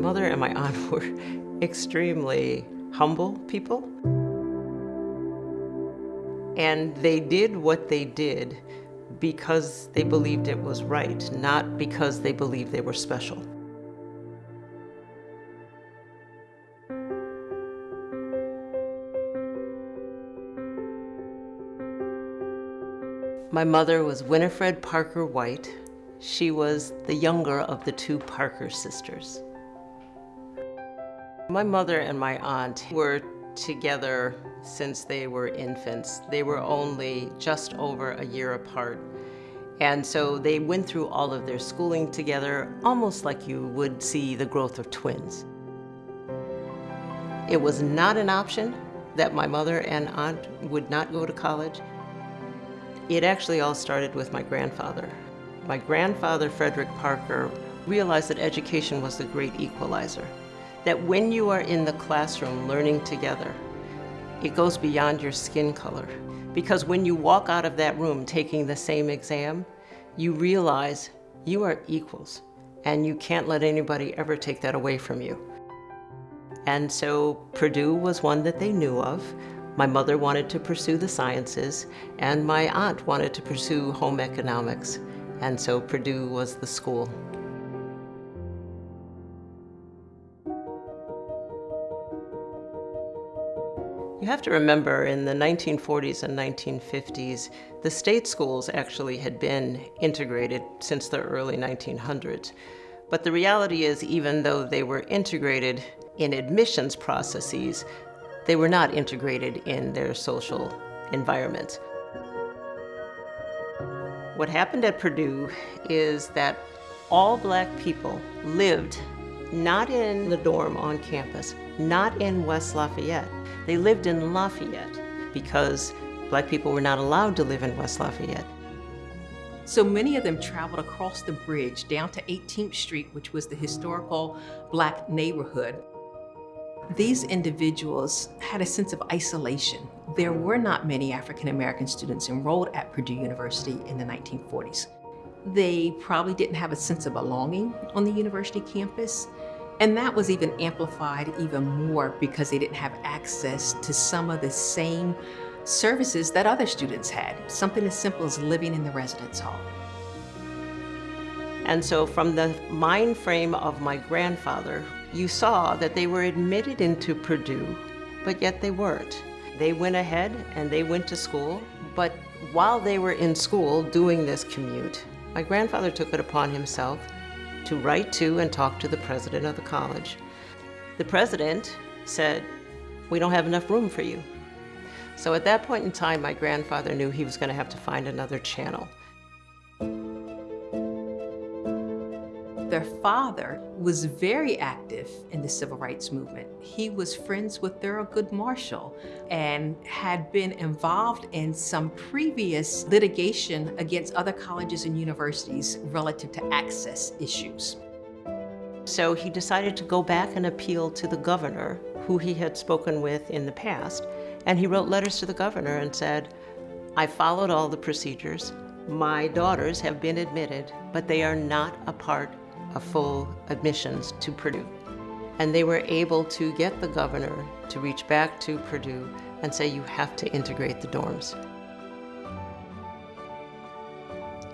mother and my aunt were extremely humble people. And they did what they did because they believed it was right, not because they believed they were special. My mother was Winifred Parker White. She was the younger of the two Parker sisters. My mother and my aunt were together since they were infants. They were only just over a year apart. And so they went through all of their schooling together, almost like you would see the growth of twins. It was not an option that my mother and aunt would not go to college. It actually all started with my grandfather. My grandfather, Frederick Parker, realized that education was the great equalizer. That when you are in the classroom learning together, it goes beyond your skin color. Because when you walk out of that room taking the same exam, you realize you are equals and you can't let anybody ever take that away from you. And so Purdue was one that they knew of. My mother wanted to pursue the sciences, and my aunt wanted to pursue home economics. And so Purdue was the school. You have to remember in the 1940s and 1950s, the state schools actually had been integrated since the early 1900s. But the reality is, even though they were integrated in admissions processes, they were not integrated in their social environment. What happened at Purdue is that all black people lived not in the dorm on campus, not in West Lafayette, they lived in Lafayette because black people were not allowed to live in West Lafayette. So many of them traveled across the bridge down to 18th Street, which was the historical black neighborhood. These individuals had a sense of isolation. There were not many African-American students enrolled at Purdue University in the 1940s. They probably didn't have a sense of belonging on the university campus. And that was even amplified even more because they didn't have access to some of the same services that other students had, something as simple as living in the residence hall. And so from the mind frame of my grandfather, you saw that they were admitted into Purdue, but yet they weren't. They went ahead and they went to school, but while they were in school doing this commute, my grandfather took it upon himself to write to and talk to the president of the college. The president said, we don't have enough room for you. So at that point in time, my grandfather knew he was going to have to find another channel. Their father was very active in the civil rights movement. He was friends with Thurgood Marshall and had been involved in some previous litigation against other colleges and universities relative to access issues. So he decided to go back and appeal to the governor, who he had spoken with in the past, and he wrote letters to the governor and said, I followed all the procedures. My daughters have been admitted, but they are not a part a full admissions to Purdue. And they were able to get the governor to reach back to Purdue and say, you have to integrate the dorms.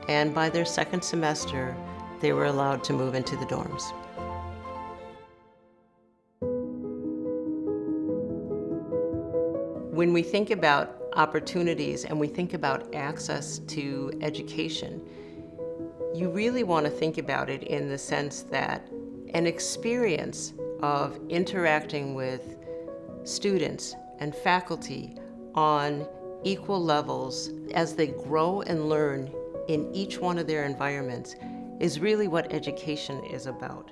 And by their second semester, they were allowed to move into the dorms. When we think about opportunities and we think about access to education, you really want to think about it in the sense that an experience of interacting with students and faculty on equal levels as they grow and learn in each one of their environments is really what education is about.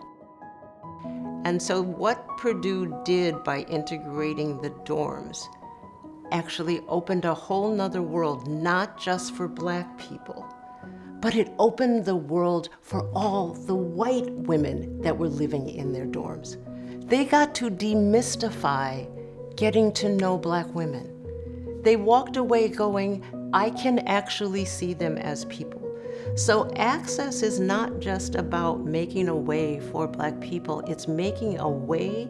And so what Purdue did by integrating the dorms actually opened a whole nother world, not just for black people, but it opened the world for all the white women that were living in their dorms. They got to demystify getting to know black women. They walked away going, I can actually see them as people. So access is not just about making a way for black people, it's making a way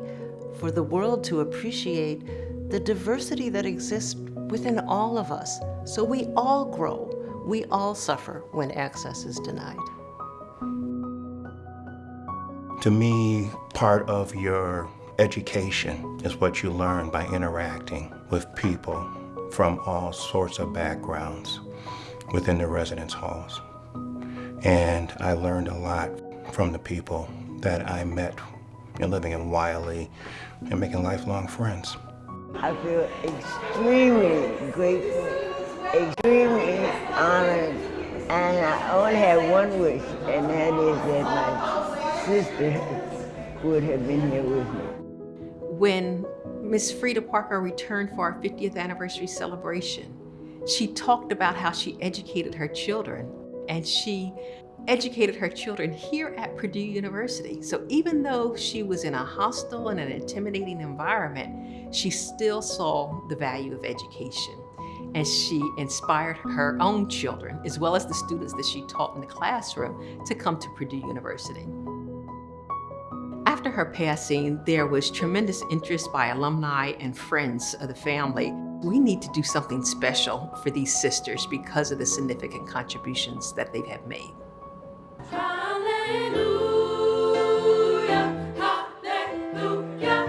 for the world to appreciate the diversity that exists within all of us. So we all grow, we all suffer when access is denied. To me, part of your education is what you learn by interacting with people from all sorts of backgrounds within the residence halls. And I learned a lot from the people that I met in living in Wiley and making lifelong friends. I feel extremely grateful, extremely honored, and I only have one wish, and that is that my sister would have been here with me. When Miss Frieda Parker returned for our 50th anniversary celebration, she talked about how she educated her children and she educated her children here at Purdue University. So even though she was in a hostile and an intimidating environment, she still saw the value of education. And she inspired her own children, as well as the students that she taught in the classroom, to come to Purdue University. After her passing, there was tremendous interest by alumni and friends of the family. We need to do something special for these sisters because of the significant contributions that they have made. Hallelujah! Hallelujah!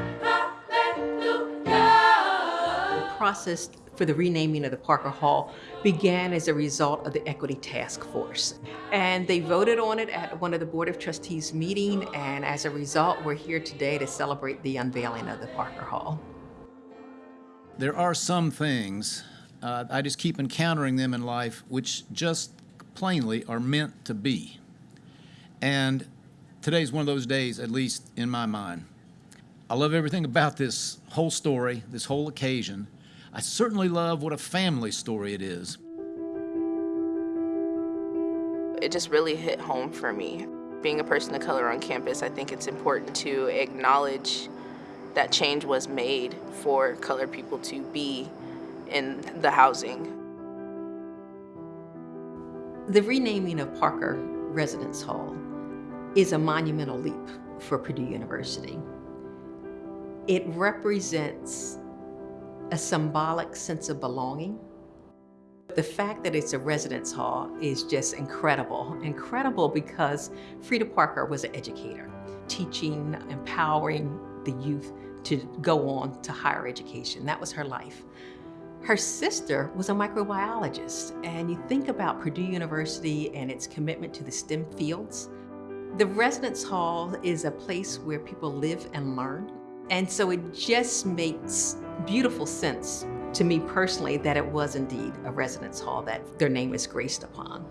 The process for the renaming of the Parker Hall began as a result of the Equity Task Force. And they voted on it at one of the Board of Trustees meeting, and as a result, we're here today to celebrate the unveiling of the Parker Hall. There are some things, uh, I just keep encountering them in life, which just plainly are meant to be. And today's one of those days, at least in my mind. I love everything about this whole story, this whole occasion. I certainly love what a family story it is. It just really hit home for me. Being a person of color on campus, I think it's important to acknowledge that change was made for colored people to be in the housing. The renaming of Parker Residence Hall is a monumental leap for Purdue University. It represents a symbolic sense of belonging. The fact that it's a residence hall is just incredible. Incredible because Frieda Parker was an educator, teaching, empowering the youth to go on to higher education. That was her life. Her sister was a microbiologist, and you think about Purdue University and its commitment to the STEM fields. The residence hall is a place where people live and learn. And so it just makes beautiful sense to me personally that it was indeed a residence hall that their name is graced upon.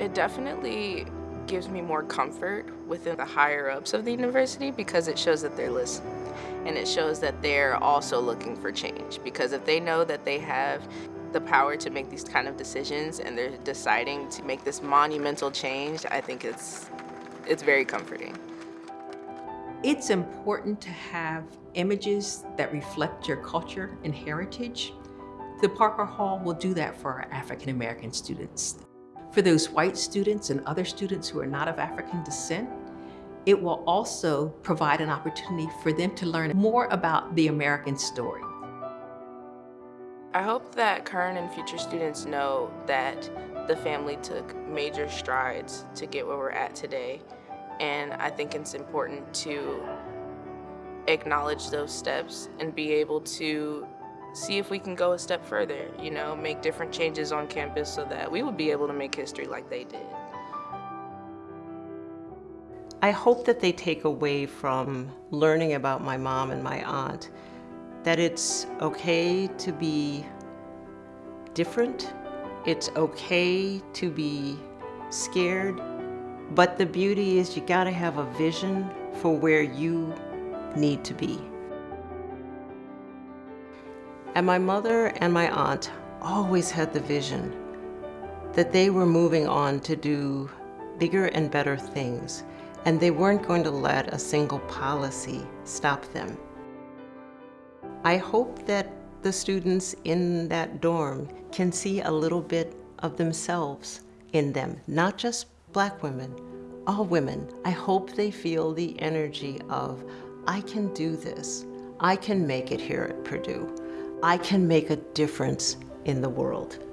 It definitely gives me more comfort within the higher ups of the university because it shows that they're listening and it shows that they're also looking for change because if they know that they have the power to make these kind of decisions and they're deciding to make this monumental change, I think it's it's very comforting. It's important to have images that reflect your culture and heritage. The Parker Hall will do that for our African American students. For those white students and other students who are not of African descent, it will also provide an opportunity for them to learn more about the American story. I hope that current and future students know that the family took major strides to get where we're at today. And I think it's important to acknowledge those steps and be able to see if we can go a step further, you know, make different changes on campus so that we would be able to make history like they did. I hope that they take away from learning about my mom and my aunt that it's okay to be different, it's okay to be scared, but the beauty is you gotta have a vision for where you need to be. And my mother and my aunt always had the vision that they were moving on to do bigger and better things, and they weren't going to let a single policy stop them. I hope that the students in that dorm can see a little bit of themselves in them, not just black women, all women. I hope they feel the energy of, I can do this. I can make it here at Purdue. I can make a difference in the world.